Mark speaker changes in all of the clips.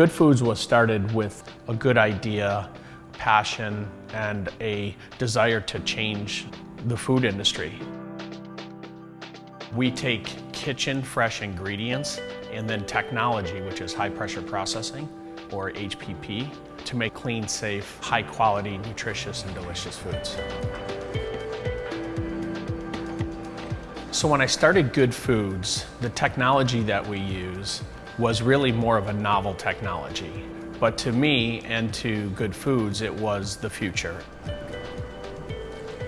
Speaker 1: Good Foods was started with a good idea, passion, and a desire to change the food industry. We take kitchen fresh ingredients and then technology, which is high pressure processing, or HPP, to make clean, safe, high quality, nutritious, and delicious foods. So when I started Good Foods, the technology that we use was really more of a novel technology. But to me and to Good Foods, it was the future.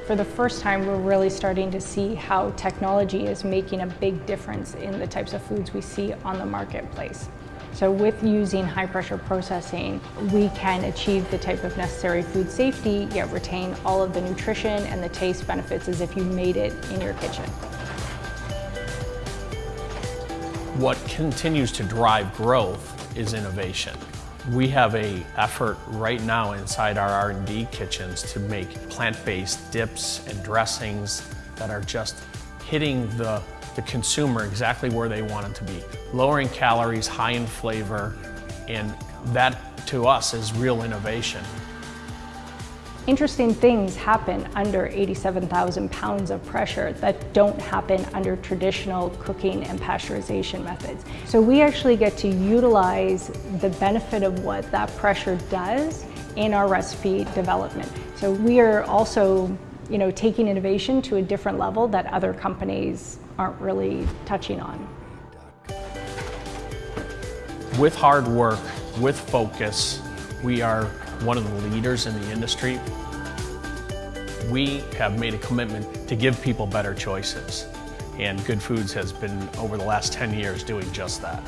Speaker 2: For the first time, we're really starting to see how technology is making a big difference in the types of foods we see on the marketplace. So with using high pressure processing, we can achieve the type of necessary food safety, yet retain all of the nutrition and the taste benefits as if you made it in your kitchen.
Speaker 1: What continues to drive growth is innovation. We have a effort right now inside our R&D kitchens to make plant-based dips and dressings that are just hitting the, the consumer exactly where they want it to be. Lowering calories, high in flavor, and that to us is real innovation.
Speaker 2: Interesting things happen under 87,000 pounds of pressure that don't happen under traditional cooking and pasteurization methods. So we actually get to utilize the benefit of what that pressure does in our recipe development. So we are also you know, taking innovation to a different level that other companies aren't really touching on.
Speaker 1: With hard work, with focus, we are one of the leaders in the industry. We have made a commitment to give people better choices, and Good Foods has been, over the last 10 years, doing just that.